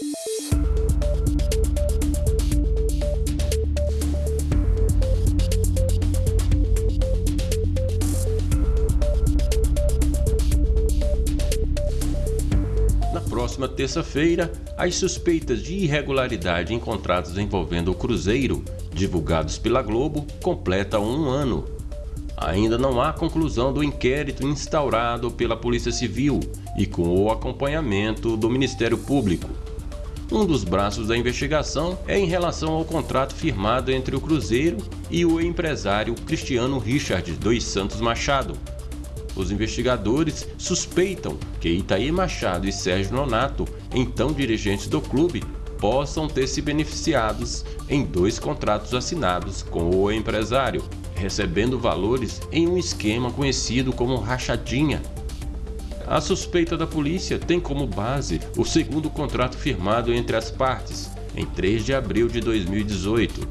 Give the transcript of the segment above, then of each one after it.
Na próxima terça-feira, as suspeitas de irregularidade encontradas envolvendo o Cruzeiro, divulgados pela Globo, completam um ano. Ainda não há conclusão do inquérito instaurado pela Polícia Civil e com o acompanhamento do Ministério Público. Um dos braços da investigação é em relação ao contrato firmado entre o Cruzeiro e o empresário Cristiano Richard dos Santos Machado, os investigadores suspeitam que Itaí Machado e Sérgio Nonato, então dirigentes do clube, possam ter se beneficiados em dois contratos assinados com o empresário, recebendo valores em um esquema conhecido como rachadinha. A suspeita da polícia tem como base o segundo contrato firmado entre as partes, em 3 de abril de 2018,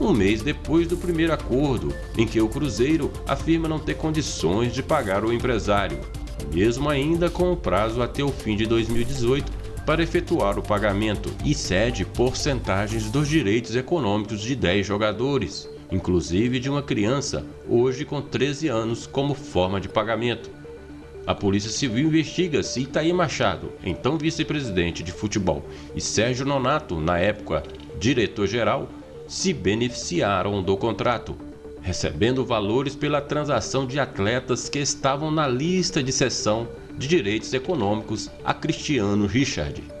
um mês depois do primeiro acordo, em que o Cruzeiro afirma não ter condições de pagar o empresário, mesmo ainda com o prazo até o fim de 2018 para efetuar o pagamento e cede porcentagens dos direitos econômicos de 10 jogadores, inclusive de uma criança, hoje com 13 anos, como forma de pagamento. A Polícia Civil investiga se Itaí Machado, então vice-presidente de futebol, e Sérgio Nonato, na época diretor-geral, se beneficiaram do contrato, recebendo valores pela transação de atletas que estavam na lista de cessão de direitos econômicos a Cristiano Richard.